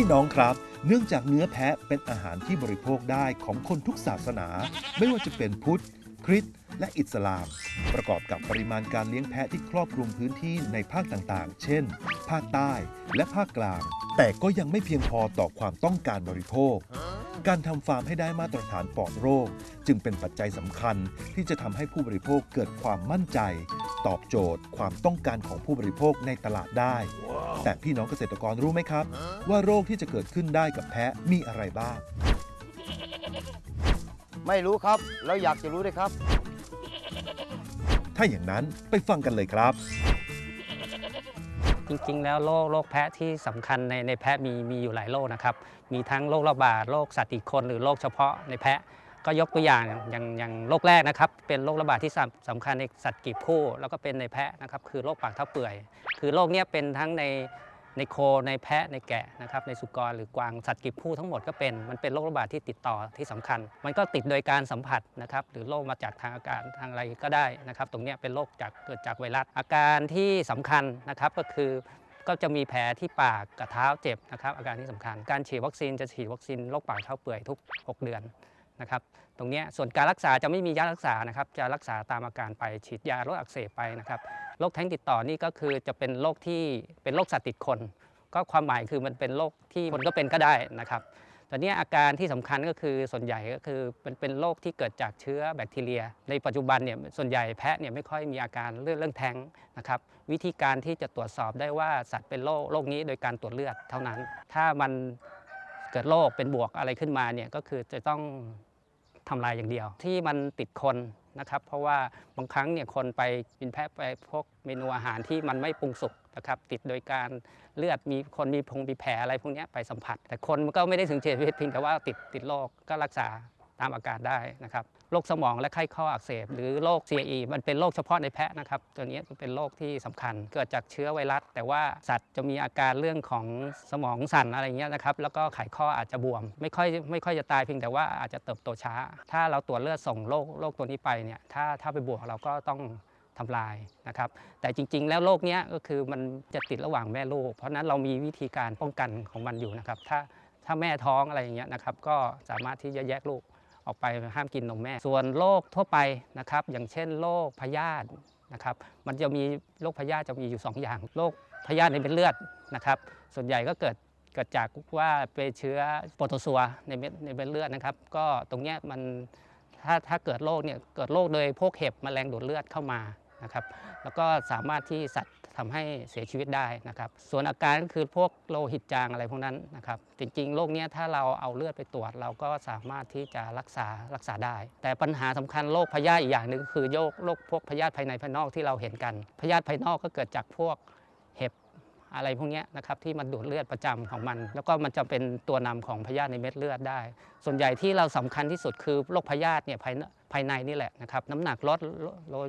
พี่น้องครับ เนื่องจากเนื้อแพะเป็นอาหารที่บริโภคได้ของคนทุกศาสนา ไม่ว่าจะเป็นพุทธ คริสต์และอิสลาม ประกอบกับปริมาณการเลี้ยงแพะที่ครอบคลุมพื้นที่ในภาคต่างๆ เช่น ภาคใต้และภาคกลาง แต่ก็ยังไม่เพียงพอต่อความต้องการบริโภค การทำฟาร์มให้ได้มาตรฐานปลอดโรค จึงเป็นปัจจัยสำคัญที่จะทำให้ผู้บริโภคเกิดความมั่นใจ ตอบโจทย์ความต้องการของผู้บริโภคในตลาดได้ แต่พี่น้องเกษตรกรรู้ไหมครับ ว่าโรคที่จะเกิดขึ้นได้กับแพะมีอะไรบ้าง ไม่รู้ครับ แล้วอยากจะรู้ด้วยครับ ถ้าอย่างนั้นไปฟังกันเลยครับ จริงๆ แล้วโรคโรคแพะที่สำคัญในในแพะมีมีอยู่หลายโรคนะครับ มีทั้งโรคระบาดโรคสัตว์ติดคน หรือโรคเฉพาะในแพะ ก็ยกตัวอย่างอย่างอย่างโรคแรกนะครับ เป็นโรคระบาดที่สำสำคัญในสัตว์กีบคู่ แล้วก็เป็นในแพะนะครับ คือโรคปากเท้าเปื่อย คือโรคเนี้ยเป็นทั้งในในโคในแพะในแกะนะครับในสุกรหรือกวางสัตว์กีบคู่ทั้งหมดก็เป็นมันเป็นโรคระบาดที่ติดต่อที่สำคัญ มันก็ติดโดยการสัมผัสนะครับหรือโรคมาจากทางอากาศทางอะไรก็ได้นะครับตรงเนี้ยเป็นโรคจากเกิดจากไวรัสอาการที่สำคัญนะครับก็คือก็จะมีแผลที่ปากกับเท้าเจ็บนะครับอาการที่สำคัญ การฉีดวัคซีนจะฉีดวัคซีนโรคปากเท้าเปื่อยทุก 6 เดือน นะครับตรงนี้ส่วนการรักษาจะไม่มียารักษานะครับจะรักษาตามอาการไปฉีดยาลดอักเสบไปนะครับโรคแท้งติดต่อนี่ก็คือจะเป็นโรคที่เป็นโรคสัตว์ติดคน ก็ความหมายคือมันเป็นโรคที่คนก็เป็นก็ได้นะครับตอนนี้อาการที่สำคัญก็คือส่วนใหญ่ก็คือเป็นเป็นโรคที่เกิดจากเชื้อแบคทีเรีย ในปัจจุบันเนี่ยส่วนใหญ่แพะเนี่ยไม่ค่อยมีอาการเรื่องเรื่องแท้งนะครับวิธีการที่จะตรวจสอบได้ว่าสัตว์เป็นโรคโรคนี้โดยการตรวจเลือดเท่านั้น ถ้ามันเกิดโรคเป็นบวกอะไรขึ้นมาเนี่ยก็คือจะต้อง ทำลายอย่างเดียว ที่มันติดคนนะครับ เพราะว่าบางครั้งเนี่ยคนไปกินแพะไปพวกเมนูอาหารที่มันไม่ปรุงสุกนะครับติดโดยการเลือดมีคนมีพงมีแผลอะไรพวกนี้ไปสัมผัส แต่คนมันก็ไม่ได้ถึงเสียชีวิตเพียงแต่ว่าติดติดโรคก็รักษาตามอาการได้นะครับ โรคสมองและไข้ข้ออักเสบ หรือโรค CAE มันเป็นโรคเฉพาะในแพะนะครับ ตัวนี้เป็นโรคที่สำคัญเกิดจากเชื้อไวรัส แต่ว่าสัตว์จะมีอาการเรื่องของสมองสั่นอะไรเงี้ยนะครับ แล้วก็ไขข้ออาจจะบวม ไม่ค่อยไม่ค่อยจะตายเพียงแต่ว่าอาจจะเติบโตช้า ถ้าเราตรวจเลือดส่งโรคโรคตัวนี้ไปเนี่ยถ้าถ้าไปบวกเราก็ต้องทำลายนะครับ แต่จริง ๆ แล้วโรคเนี้ยก็คือมันจะติดระหว่างแม่ลูก เพราะฉะนั้นเรามีวิธีการป้องกันของมันอยู่นะครับ ถ้าถ้าแม่ท้องอะไรอย่างเงี้ยนะครับ ก็สามารถที่จะแยกลูก ออกไปห้ามกินนมแม่ ส่วนโรคทั่วไปนะครับ อย่างเช่นโรคพยาธินะครับ มันจะมีโรคพยาธิจะมีอยู่ 2 อย่างโรคพยาธิในเม็ดเลือดนะครับ ส่วนใหญ่ก็เกิดเกิดจากว่าเป็นเชื้อโปรโตซัวในเม็ดในเม็ดเลือดนะครับ ก็ตรงเนี้ยมันถ้าถ้าเกิดโรคเนี่ยเกิดโรคโดยพวกเห็บแมลงดูดเลือดเข้ามา นะครับ แล้วก็สามารถที่สัตว์ทำให้เสียชีวิตได้นะครับ ส่วนอาการก็คือพวกโลหิตจางอะไรพวกนั้นนะครับ จริงๆ โรคเนี้ยถ้าเราเอาเลือดไปตรวจ เราก็สามารถที่จะรักษารักษาได้ แต่ปัญหาสำคัญโรคพยาธิอีกอย่างหนึ่งก็คือโรคโรคพวกพยาธิภายในภายนอกที่เราเห็นกัน พยาธิภายนอกก็เกิดจากพวกเห็บอะไรพวกนี้นะครับที่มันดูดเลือดประจำของมัน แล้วก็มันจะเป็นตัวนำของพยาธิในเม็ดเลือดได้ ส่วนใหญ่ที่เราสำคัญที่สุดคือโรคพยาธิเนี่ยภายในภายในนี่แหละนะครับน้ำหนักลดลด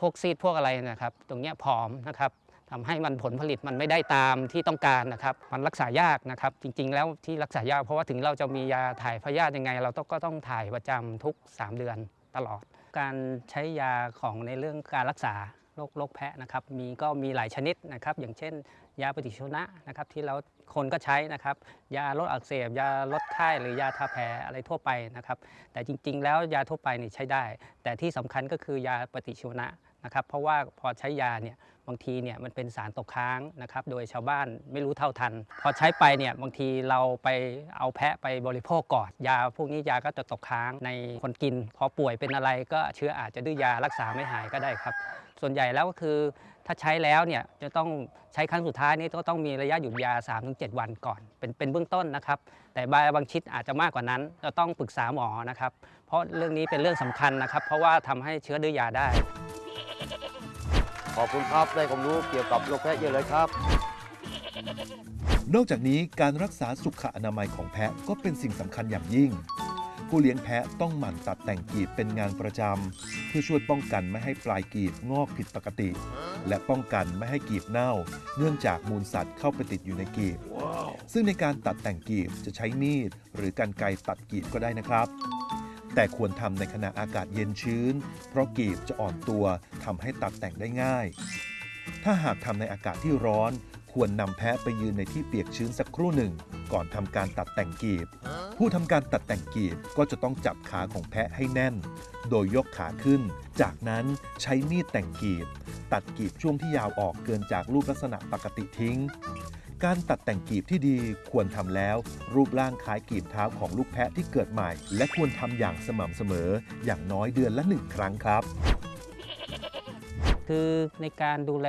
พวกซีดพวกอะไรนะครับ ตรงนี้ผอมนะครับทำให้มันผลผลิตมันไม่ได้ตามที่ต้องการนะครับ มันรักษายากนะครับ จริง ๆ แล้วที่รักษายากเพราะว่าถึงเราจะมียาถ่ายพยาธิยังไง เราต้องก็ต้องถ่ายประจำทุก 3 เดือนตลอด การใช้ยาของในเรื่องการรักษา โรคโรคแพะนะครับมีก็มีหลายชนิดนะครับ อย่างเช่น ยาปฏิชีวนะนะครับ ที่เราคนก็ใช้นะครับ ยาลดอักเสบ ยาลดไข้หรือยาทาแผลอะไรทั่วไปนะครับ แต่จริง ๆ แล้วยาทั่วไปนี่ใช้ได้ แต่ที่สำคัญก็คือยาปฏิชีวนะนะครับ เพราะว่าพอใช้ยาเนี่ยบางทีเนี่ยมันเป็นสารตกค้างนะครับ โดยชาวบ้านไม่รู้เท่าทัน พอใช้ไปเนี่ยบางทีเราไปเอาแพะไปบริโภคก่อนยา พวกนี้ยาก็จะตกค้างในคนกิน พอป่วยเป็นอะไรก็เชื้ออาจจะดื้อยารักษาไม่หายก็ได้ครับ ส่วนใหญ่แล้วก็คือถ้าใช้แล้วเนี่ยจะต้องใช้ครั้งสุดท้ายนี่ก็ต้องมีระยะหยุดยา 3-7 วันก่อน เป็นเป็นเบื้องต้นนะครับ แต่บางบางชิดอาจจะมากกว่านั้นเราต้องปรึกษาหมอนะครับ เพราะเรื่องนี้เป็นเรื่องสำคัญนะครับ เพราะว่าทำให้เชื้อดื้อยาได้ ขอบคุณครับได้ความรู้เกี่ยวกับโรคแพะเยอะเลยครับ นอกจากนี้การรักษาสุขอนามัยของแพะก็เป็นสิ่งสำคัญอย่างยิ่ง ผู้เลี้ยงแพะต้องหมั่นตัดแต่งกีบเป็นงานประจำเพื่อช่วยป้องกันไม่ให้ปลายกีบงอกผิดปกติ และป้องกันไม่ให้กีบเน่า เนื่องจากมูลสัตว์เข้าไปติดอยู่ในกีบ ซึ่งในการตัดแต่งกีบจะใช้มีด หรือการไกรตัดกีบก็ได้นะครับ แต่ควรทำในขณะอากาศเย็นชื้น เพราะกีบจะอ่อนตัวทำให้ตัดแต่งได้ง่าย ถ้าหากทำในอากาศที่ร้อนคควรนำแพะไปยืนในที่เปียกชื้นสักครู่หนึ่ง ก่อนทำการตัดแต่งกีบ ผู้ทำการตัดแต่งกีบก็จะต้องจับขาของแพะให้แน่น โดยยกขาขึ้น จากนั้นใช้มีดแต่งกีบ ตัดกีบช่วงที่ยาวออกเกินจากรูปลักษณะปกติทิ้ง การตัดแต่งกีบที่ดีควรทำแล้ว รูปร่างคล้ายกีบเท้าของลูกแพะที่เกิดใหม่ และควรทำอย่างสม่ำเสมอ อย่างน้อยเดือนละหนึ่งครั้งครับคือในการดูแล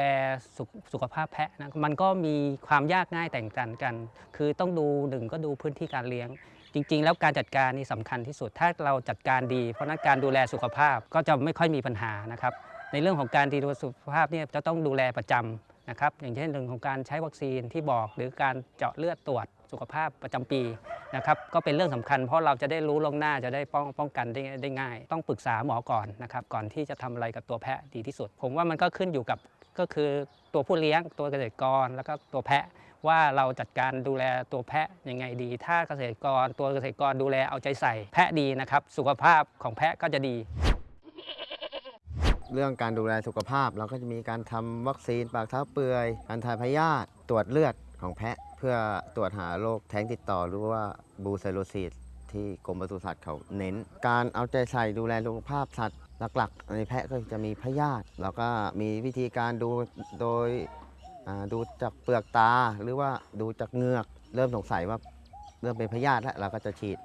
สุขสุขภาพแพะนะมันก็มีความยากง่ายแตกต่างกัน คือต้องดูหนึ่งก็ดูพื้นที่การเลี้ยง จริง ๆ แล้วการจัดการนี่สำคัญที่สุด ถ้าเราจัดการดี เพราะนั้นการดูแลสุขภาพก็จะไม่ค่อยมีปัญหานะครับ ในเรื่องของการดูแลสุขภาพเนี่ยจะต้องดูแลประจำนะครับ อย่างเช่นเรื่องของการใช้วัคซีนที่บอก หรือการเจาะเลือดตรวจสุขภาพประจำปีนะครับก็เป็นเรื่องสำคัญ เพราะเราจะได้รู้ล่วงหน้าจะได้ป้องป้องกันได้ได้ง่าย ต้องปรึกษาหมอก่อนนะครับก่อนที่จะทำอะไรกับตัวแพะดีที่สุด ผมว่ามันก็ขึ้นอยู่กับก็คือตัวผู้เลี้ยงตัวเกษตรกรแล้วก็ตัวแพะ ว่าเราจัดการดูแลตัวแพะยังไงดี ถ้าเกษตรกรตัวเกษตรกรดูแลเอาใจใส่ แพะดีนะครับ สุขภาพของแพะก็จะดี เรื่องการดูแลสุขภาพเราก็จะมีการทำวัคซีนปากเท้าเปื่อยการถ่ายพยาธิตรวจเลือดของแพะ เพื่อตรวจหาโรคแท้งติดต่อหรือว่าบูไซโลซิสที่กรมปศุสัตว์เขาเน้น การเอาใจใส่ดูแลสุขภาพสัตว์หลักๆ ในแพะก็จะมีพยาธิแล้วก็มีวิธีการดูโดย ดูจากเปลือกตาหรือว่าดูจากเงือก เริ่มสงสัยว่าเริ่มเป็นพยาธิแล้วเราก็จะฉีด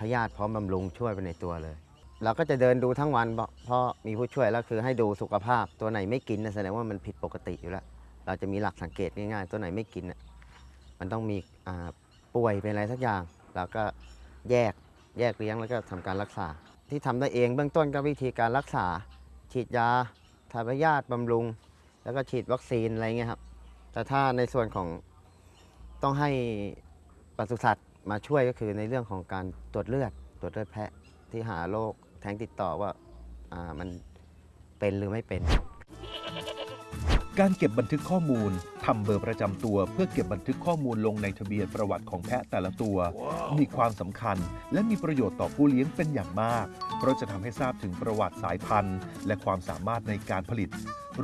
พยาธิพร้อมบำรุงช่วยไปในตัวเลยเราก็จะเดินดูทั้งวันเพราะมีผู้ช่วยแล้วคือให้ดูสุขภาพตัวไหนไม่กินแสดงว่ามันผิดปกติอยู่แล้ว เราจะมีหลักสังเกตง่ายๆ ตัวไหนไม่กินมันต้องมีป่วยเป็นอะไรสักอย่างเราก็แยกแยกเลี้ยงแล้วก็ทำการรักษา ที่ทำได้เองเบื้องต้นก็วิธีการรักษา ฉีดยาทาพยาธิบำรุง แล้วก็ฉีดวัคซีนอะไรเงี้ยครับ แต่ถ้าในส่วนของต้องให้ปศุสัตว์มาช่วยก็คือในเรื่องของการตรวจเลือด ตรวจเลือดแพะที่หาโรคแท้งติดต่อว่าอ่ามันเป็นหรือไม่เป็น การเก็บบันทึกข้อมูลทำเบอร์ประจำตัว เพื่อเก็บบันทึกข้อมูลลงในทะเบียนประวัติของแพะแต่ละตัว มีความสำคัญ และมีประโยชน์ต่อผู้เลี้ยงเป็นอย่างมาก เพราะจะทำให้ทราบถึงประวัติสายพันธุ์ และความสามารถในการผลิต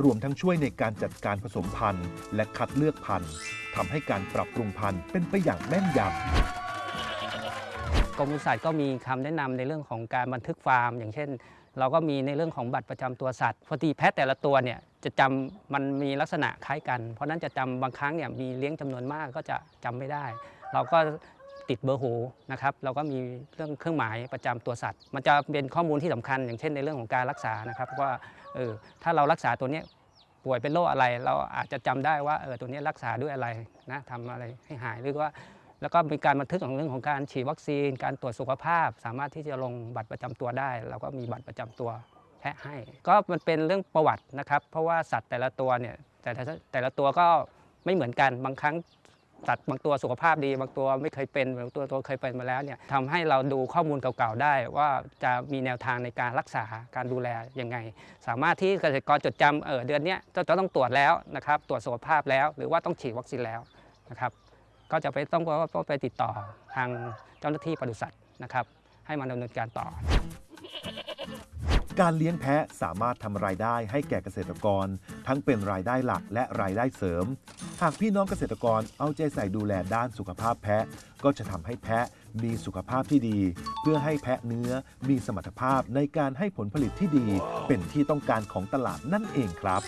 รวมทั้งช่วยในการจัดการผสมพันธุ์ และคัดเลือกพันธุ์ทำให้การปรับปรุงพันธุ์เป็นไปอย่างแม่นยำกรมปศุสัตว์ก็มีคำแนะนำในเรื่องของการบันทึกฟาร์ม อย่างเช่น เราก็มีในเรื่องของบัตรประจำตัวสัตว์พอดีแพะแต่ละตัวเนี่ยจะจำมันมีลักษณะคล้ายกัน เพราะนั้นจะจำบางครั้งเนี่ยมีเลี้ยงจำนวนมากก็จะจำไม่ได้ เราก็ติดเบอร์โหนะครับเราก็มีเรื่องเครื่องหมายประจำตัวสัตว์ มันจะเป็นข้อมูลที่สำคัญ อย่างเช่นในเรื่องของการรักษานะครับว่าเออถ้าเรารักษาตัวนี้ป่วยเป็นโรคอะไร เราอาจจะจำได้ว่าเออตัวนี้รักษาด้วยอะไรนะทำอะไรให้หายหรือว่า แล้วก็มีการบันทึกของเรื่องของการฉีดวัคซีน การตรวจสุขภาพ สามารถที่จะลงบัตรประจำตัวได้ เราก็มีบัตรประจำตัวแพะให้ ก็มันเป็นเรื่องประวัตินะครับ เพราะว่าสัตว์แต่ละตัวเนี่ยแต่ละแต่ละตัวก็ไม่เหมือนกันบางครั้งสัตว์บางตัวสุขภาพดี บางตัวไม่เคยเป็นบางตัวตัวเคยเป็นมาแล้วเนี่ยทำให้เราดูข้อมูลเก่าๆได้ ว่าจะมีแนวทางในการรักษาการดูแลยังไง สามารถที่เกษตรกรจดจำเออเดือนเนี้ยจะต้องตรวจแล้วนะครับ ตรวจสุขภาพแล้ว หรือว่าต้องฉีดวัคซีนแล้วนะครับ ก็จะไปต้องไปติดต่อทางเจ้าหน้าที่ปศุสัตว์นะครับ ให้มาดำเนินการต่อ การเลี้ยงแพะสามารถทำรายได้ให้แก่เกษตรกร ทั้งเป็นรายได้หลักและรายได้เสริม หากพี่น้องเกษตรกรเอาใจใส่ดูแลด้านสุขภาพแพะ ก็จะทำให้แพะมีสุขภาพที่ดี เพื่อให้แพะเนื้อมีสมรรถภาพในการให้ผลผลิตที่ดี เป็นที่ต้องการของตลาดนั่นเองครับ